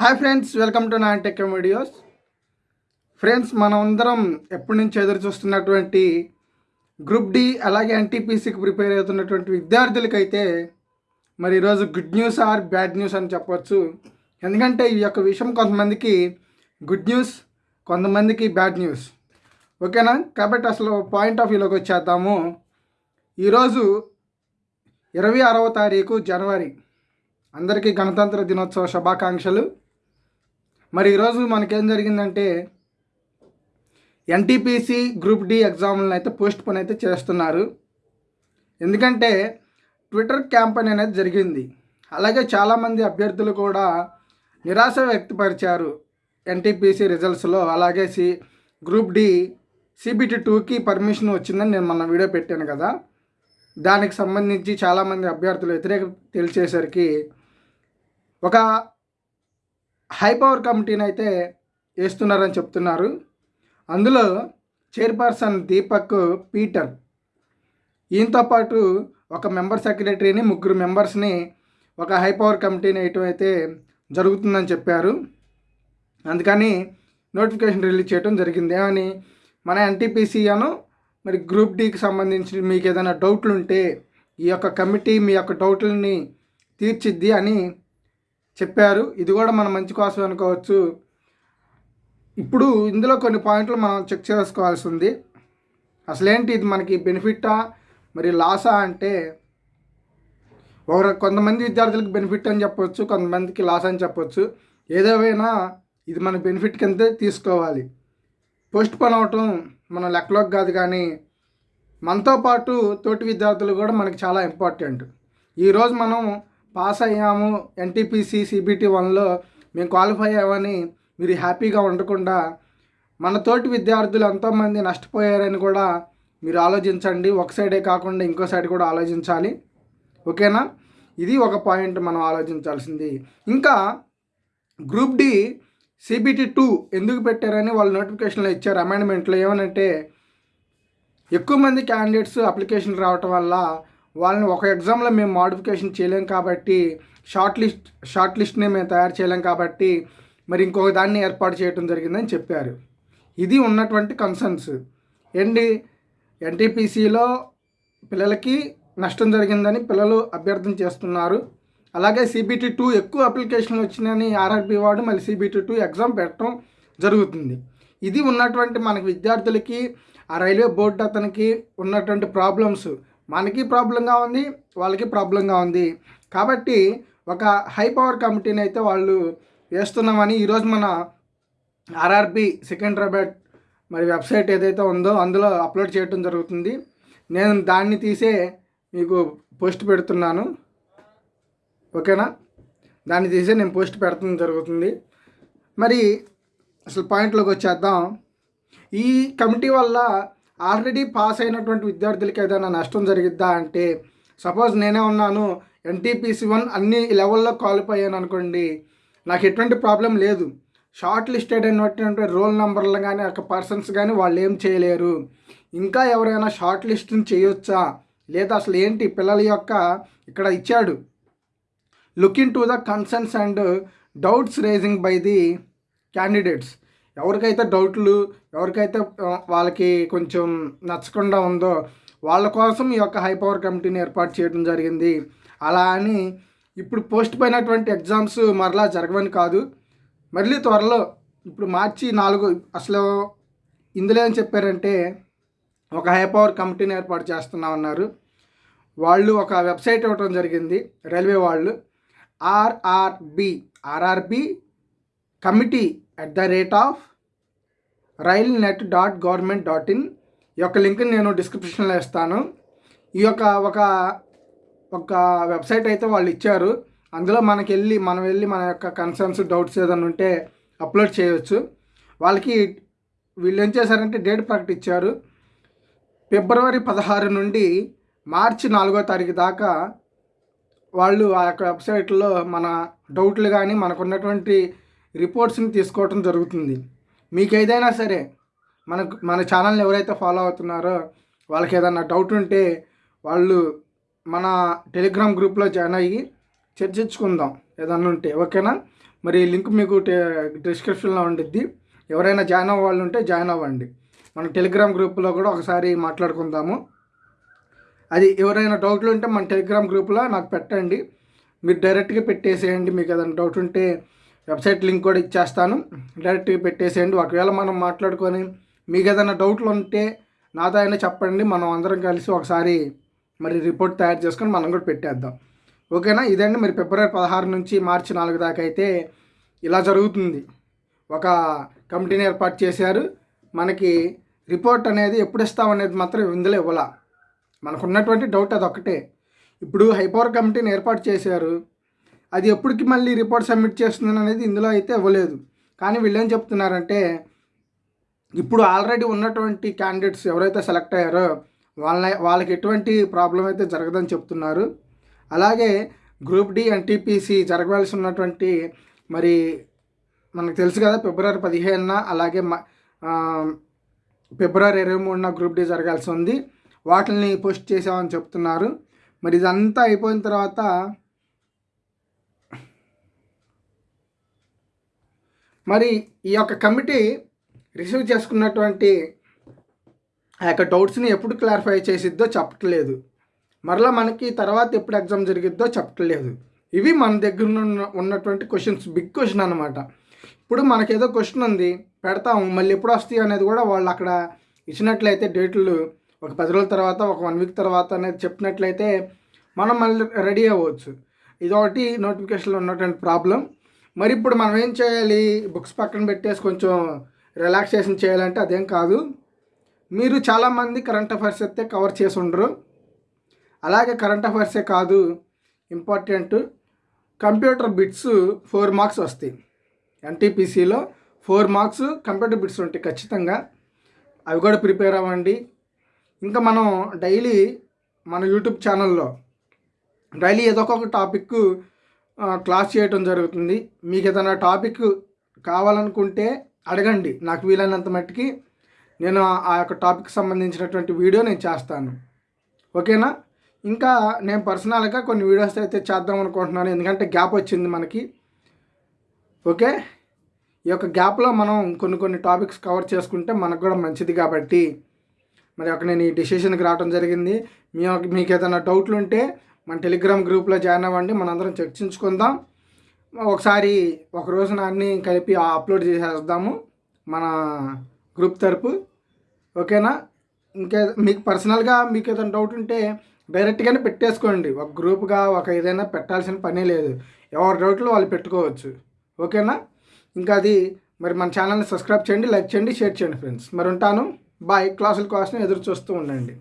Hi friends welcome to నా tech videos. Friends మనం అందరం ఎప్పటి నుంచి ఎదురు చూస్తున్నటువంటి గ్రూప్ డి అలాగే ఎన్టీపీసీకి ప్రిపేర్ అవుతున్నటువంటి విద్యార్థులకైతే మరి ఈరోజు good news or bad news అని చెప్పవచ్చు ఎందుకంటే ఈ యొక్క విషయం కొంతమందికి గుడ్ న్యూస్ కొంతమందికి బ్యాడ్ న్యూస్. ఓకేనా? కాబట్టి అసలు పాయింట్ ఆఫ్ వ్యూలోకి వచ్చేద్దాము. ఈరోజు ఇరవై ఆరవ తారీఖు జనవరి. అందరికీ గణతంత్ర దినోత్సవ శుభాకాంక్షలు. మరి ఈరోజు మనకేం జరిగిందంటే ఎన్టీపీసీ గ్రూప్ డి ఎగ్జామ్లను అయితే పోస్ట్ పోన్ అయితే చేస్తున్నారు. ఎందుకంటే ట్విట్టర్ క్యాంపెయిన్ అనేది జరిగింది. అలాగే చాలామంది అభ్యర్థులు కూడా నిరాశ వ్యక్తపరిచారు ఎన్టీపీసీ రిజల్ట్స్లో. అలాగే సి గ్రూప్ డి సిబిటి టూకి పర్మిషన్ వచ్చిందని నేను మొన్న వీడియో పెట్టాను కదా. దానికి సంబంధించి చాలామంది అభ్యర్థులు వ్యతిరేక తెలిసేసరికి ఒక హై పవర్ కమిటీని అయితే వేస్తున్నారని చెప్తున్నారు. అందులో చైర్పర్సన్ దీపక్ పీటర్. ఈయనతో పాటు ఒక మెంబర్ సెక్రటరీని ముగ్గురు మెంబర్స్ని ఒక హై పవర్ కమిటీని వేయటం అయితే జరుగుతుందని చెప్పారు. అందుకని నోటిఫికేషన్ రిలీజ్ చేయడం జరిగింది. ఏమని? మన ఎన్టీపీసీ అను మరి గ్రూప్ డీకి సంబంధించి మీకు ఏదైనా డౌట్లు ఉంటే ఈ యొక్క కమిటీ మీ యొక్క డౌట్లని తీర్చిద్ది అని చెప్పారు. ఇది కూడా మన మంచి కోసం అనుకోవచ్చు. ఇప్పుడు ఇందులో కొన్ని పాయింట్లు మనం చెక్ చేసుకోవాల్సి ఉంది అసలేంటి ఇది మనకి బెనిఫిట్టా మరి లాసా అంటే ఒక కొంతమంది విద్యార్థులకు బెనిఫిట్ అని చెప్పవచ్చు కొంతమందికి లాస్ అని చెప్పవచ్చు ఏదేమైనా ఇది మన బెనిఫిట్ కింద తీసుకోవాలి. పోస్ట్ పోన్ అవటం మన లెక్కలోకి కాదు కానీ మనతో పాటు తోటి విద్యార్థులు కూడా మనకి చాలా ఇంపార్టెంట్. ఈరోజు మనం పాస్ అయ్యాము ఎన్టీపీసీ సిబిటి వన్లో. మేము క్వాలిఫై అయ్యామని మీరు హ్యాపీగా ఉండకుండా మన తోటి విద్యార్థులు ఎంతోమంది నష్టపోయారని కూడా మీరు ఆలోచించండి. ఒక సైడే కాకుండా ఇంకో సైడ్ కూడా ఆలోచించాలి. ఓకేనా? ఇది ఒక పాయింట్ మనం ఆలోచించాల్సింది. ఇంకా గ్రూప్ డి సిబిటి టూ ఎందుకు పెట్టారని వాళ్ళు నోటిఫికేషన్లో ఇచ్చారు అమెండ్మెంట్లో. ఏమనంటే ఎక్కువ మంది క్యాండిడేట్స్ అప్లికేషన్ రావటం వల్ల వాళ్ళని ఒక ఎగ్జామ్లో మేము మాడిఫికేషన్ చేయలేం కాబట్టి షార్ట్ లిస్ట్ షార్ట్ లిస్ట్ని మేము తయారు చేయలేం కాబట్టి మరి ఇంకొక దాన్ని ఏర్పాటు చేయడం జరిగిందని చెప్పారు. ఇది ఉన్నటువంటి కన్సర్న్స్ ఏంటి? ఎన్టీపీసీలో పిల్లలకి నష్టం జరిగిందని పిల్లలు అభ్యర్థన చేస్తున్నారు. అలాగే సిబిటీ టూ ఎక్కువ అప్లికేషన్లు వచ్చినాయని ఆర్ఆర్బి వాడు మళ్ళీ సిబిటీ టూ ఎగ్జామ్ పెట్టడం జరుగుతుంది. ఇది ఉన్నటువంటి మనకి విద్యార్థులకి ఆ రైల్వే బోర్డు అతనికి ఉన్నటువంటి ప్రాబ్లమ్స్ మనకి ప్రాబ్లంగా ఉంది వాళ్ళకి ప్రాబ్లంగా ఉంది. కాబట్టి ఒక హై పవర్ కమిటీని అయితే వాళ్ళు వేస్తున్నామని ఈరోజు మన ఆర్ఆర్బి సికింద్రాబాద్ మరి వెబ్సైట్ ఏదైతే ఉందో అందులో అప్లోడ్ చేయడం జరుగుతుంది. నేను దాన్ని తీసే మీకు పోస్ట్ పెడుతున్నాను. ఓకేనా? దాన్ని తీసే నేను పోస్ట్ పెడతాం జరుగుతుంది. మరి అసలు పాయింట్లోకి వచ్చేద్దాం. ఈ కమిటీ వల్ల ఆల్రెడీ పాస్ అయినటువంటి విద్యార్థులకి ఏదైనా నష్టం జరిగిద్దా అంటే సపోజ్ నేనే ఉన్నాను ఎన్టీపీసీ వన్ అన్ని లెవెల్లో క్వాలిఫై అయ్యాను అనుకోండి నాకు ఎటువంటి ప్రాబ్లం లేదు. షార్ట్ లిస్టెడ్ అయినటువంటి రోల్ నెంబర్లు కానీ ఒక పర్సన్స్ కానీ వాళ్ళు ఏం చేయలేరు. ఇంకా ఎవరైనా షార్ట్ లిస్ట్ని చేయొచ్చా? లేదా అసలు ఏంటి? పిల్లల యొక్క ఇక్కడ ఇచ్చాడు. Looking to the concerns and doubts raising by the candidates. ఎవరికైతే డౌట్లు ఎవరికైతే వాళ్ళకి కొంచెం నచ్చకుండా ఉందో వాళ్ళ కోసం ఈ యొక్క హై పవర్ కమిటీని ఏర్పాటు చేయడం జరిగింది. అలా అని ఇప్పుడు పోస్ట్ పోయినటువంటి ఎగ్జామ్స్ మరలా జరగవని కాదు. మళ్ళీ త్వరలో ఇప్పుడు మార్చి నాలుగు అసలు ఇందులో ఏం చెప్పారంటే ఒక హై పవర్ కమిటీని ఏర్పాటు చేస్తున్నామన్నారు వాళ్ళు ఒక వెబ్సైట్ ఇవ్వడం జరిగింది రైల్వే వాళ్ళు. RRB RRB committee at the rate of rail net dot government dot in ఈ యొక్క లింక్ని నేను డిస్క్రిప్షన్లో ఇస్తాను. ఈ యొక్క ఒక ఒక వెబ్సైట్ అయితే వాళ్ళు ఇచ్చారు. అందులో మనకి వెళ్ళి మనం వెళ్ళి మన యొక్క కన్సర్న్స్ డౌట్స్ ఏదైనా ఉంటే అప్లోడ్ చేయవచ్చు వాళ్ళకి వీళ్ళు ఏం చేశారంటే డేట్ ప్రకటించారు. ఫిబ్రవరి పదహారు నుండి మార్చి నాలుగో తారీఖు దాకా వాళ్ళు ఆ యొక్క వెబ్సైట్లో మన డౌట్లు కానీ మనకున్నటువంటి రిపోర్ట్స్ని తీసుకోవటం జరుగుతుంది. మీకు ఏదైనా సరే మనకు మన ఛానల్ని ఎవరైతే ఫాలో అవుతున్నారో వాళ్ళకి ఏదైనా డౌట్ ఉంటే వాళ్ళు మన టెలిగ్రామ్ గ్రూప్లో జాయిన్ అయ్యి చర్చించుకుందాం ఏదన్నా ఉంటే. ఓకేనా? మరి లింక్ మీకు డిస్క్రిప్షన్లో ఉండిద్ది. ఎవరైనా జాయిన్ అవ్వ వాళ్ళు ఉంటే జాయిన్ అవ్వండి. మన టెలిగ్రామ్ గ్రూప్లో కూడా ఒకసారి మాట్లాడుకుందాము. అది ఎవరైనా డౌట్లు ఉంటే మన టెలిగ్రామ్ గ్రూప్లో నాకు పెట్టండి. మీరు డైరెక్ట్గా పెట్టేసేయండి. మీకు ఏదైనా డౌట్ ఉంటే వెబ్సైట్ లింక్ కూడా ఇచ్చేస్తాను. డైరెక్ట్గా పెట్టేసేయండి. ఒకవేళ మనం మాట్లాడుకొని మీకు ఏదైనా డౌట్లు ఉంటే నాతో అయినా చెప్పండి. మనం అందరం కలిసి ఒకసారి మరి రిపోర్ట్ తయారు చేసుకొని మనం కూడా పెట్టేద్దాం. ఓకేనా? ఇదండి. మరి ఫిబ్రవరి పదహారు నుంచి మార్చి నాలుగు దాకా అయితే ఇలా జరుగుతుంది. ఒక కమిటీని ఏర్పాటు చేశారు. మనకి రిపోర్ట్ అనేది ఎప్పుడు ఇస్తామనేది మాత్రం ఇందులో ఇవ్వాల. మనకున్నటువంటి డౌట్ అది ఒకటే ఇప్పుడు హైపవర్ కమిటీని ఏర్పాటు చేశారు. అది ఎప్పటికి మళ్ళీ రిపోర్ట్ సబ్మిట్ చేస్తుంది అనేది ఇందులో అయితే ఇవ్వలేదు. కానీ వీళ్ళేం చెప్తున్నారంటే ఇప్పుడు ఆల్రెడీ ఉన్నటువంటి క్యాండిడేట్స్ ఎవరైతే సెలెక్ట్ అయ్యారో వాళ్ళ వాళ్ళకి ఎటువంటి ప్రాబ్లం అయితే జరగదని చెప్తున్నారు. అలాగే గ్రూప్ డి ఎన్టీపీసీ జరగవలసి ఉన్నటువంటి మరి మనకు తెలుసు కదా ఫిబ్రవరి పదిహేనున అలాగే ఫిబ్రవరి ఇరవై మూడున గ్రూప్ డి జరగాల్సి ఉంది. వాటిని పోస్ట్ చేసామని చెప్తున్నారు. మరి ఇదంతా అయిపోయిన తర్వాత మరి ఈ యొక్క కమిటీ రిసీవ్ చేసుకున్నటువంటి ఆ యొక్క డౌట్స్ని ఎప్పుడు క్లారిఫై చేసిద్దో చెప్పట్లేదు. మరలా మనకి తర్వాత ఎప్పుడు ఎగ్జామ్ జరిగిద్దో చెప్పట్లేదు. ఇవి మన దగ్గర ఉన్నటువంటి క్వశ్చన్స్ బిగ్ క్వశ్చన్ అనమాట ఇప్పుడు మనకేదో క్వశ్చన్ ఉంది పెడతాము మళ్ళీ ఎప్పుడు వస్తాయి అనేది కూడా వాళ్ళు అక్కడ ఇచ్చినట్లయితే డేట్లు ఒక పది రోజుల తర్వాత ఒక వన్ వీక్ తర్వాత అనేది చెప్పినట్లయితే మనం మళ్ళీ రెడీ అవ్వచ్చు. ఇదొకటి నోటిఫికేషన్లో ఉన్నటువంటి ప్రాబ్లం. మరి ఇప్పుడు మనం ఏం చేయాలి? బుక్స్ పక్కన పెట్టేసి కొంచెం రిలాక్సేషన్ చేయాలంటే అదేం కాదు. మీరు చాలామంది కరెంట్ అఫైర్స్ అయితే కవర్ చేసి ఉండరు. అలాగే కరెంట్ అఫైర్సే కాదు important. Computer bits four marks వస్తాయి. ఎన్టీపీసీలో ఫోర్ మార్క్స్ కంప్యూటర్ బిట్స్ ఉంటాయి ఖచ్చితంగా. అవి కూడా ప్రిపేర్ అవ్వండి. ఇంకా మనం డైలీ మన యూట్యూబ్ ఛానల్లో డైలీ ఏదో ఒక టాపిక్ క్లాస్ చేయటం జరుగుతుంది. మీకు ఏదైనా టాపిక్ కావాలనుకుంటే అడగండి. నాకు వీలైనంత మట్టికి నేను ఆ యొక్క టాపిక్ సంబంధించినటువంటి వీడియో నేను చేస్తాను. ఓకేనా? ఇంకా నేను పర్సనల్గా కొన్ని వీడియోస్ అయితే చేద్దాం అనుకుంటున్నాను. ఎందుకంటే గ్యాప్ వచ్చింది మనకి. ఓకే? ఈ యొక్క గ్యాప్లో మనం కొన్ని కొన్ని టాపిక్స్ కవర్ చేసుకుంటే మనకు కూడా మంచిది కాబట్టి. మరి ఒక నేను ఈ డిసిషన్కి రావడం జరిగింది. మీ మీకు ఏదైనా డౌట్లు ఉంటే మన టెలిగ్రామ్ గ్రూప్లో జాయిన్ అవ్వండి మనందరం చర్చించుకుందాం. ఒకసారి ఒక రోజున అన్నీ కలిపి అప్లోడ్ చేసేద్దాము మన గ్రూప్ తరపు. ఓకేనా? ఇంకా మీకు పర్సనల్గా మీకు ఏదైనా డౌట్ ఉంటే డైరెక్ట్గానే పెట్టేసుకోండి. ఒక గ్రూప్గా ఒక ఏదైనా పెట్టాల్సిన పనే లేదు. ఎవరి డౌట్లు వాళ్ళు పెట్టుకోవచ్చు. ఓకేనా? ఇంకా అది మరి మన ఛానల్ని సబ్స్క్రైబ్ చేయండి లైక్ చేయండి షేర్ చేయండి ఫ్రెండ్స్. మరి ఉంటాను. బాయ్. క్లాసుల కోసం ఎదురు చూస్తూ ఉండండి.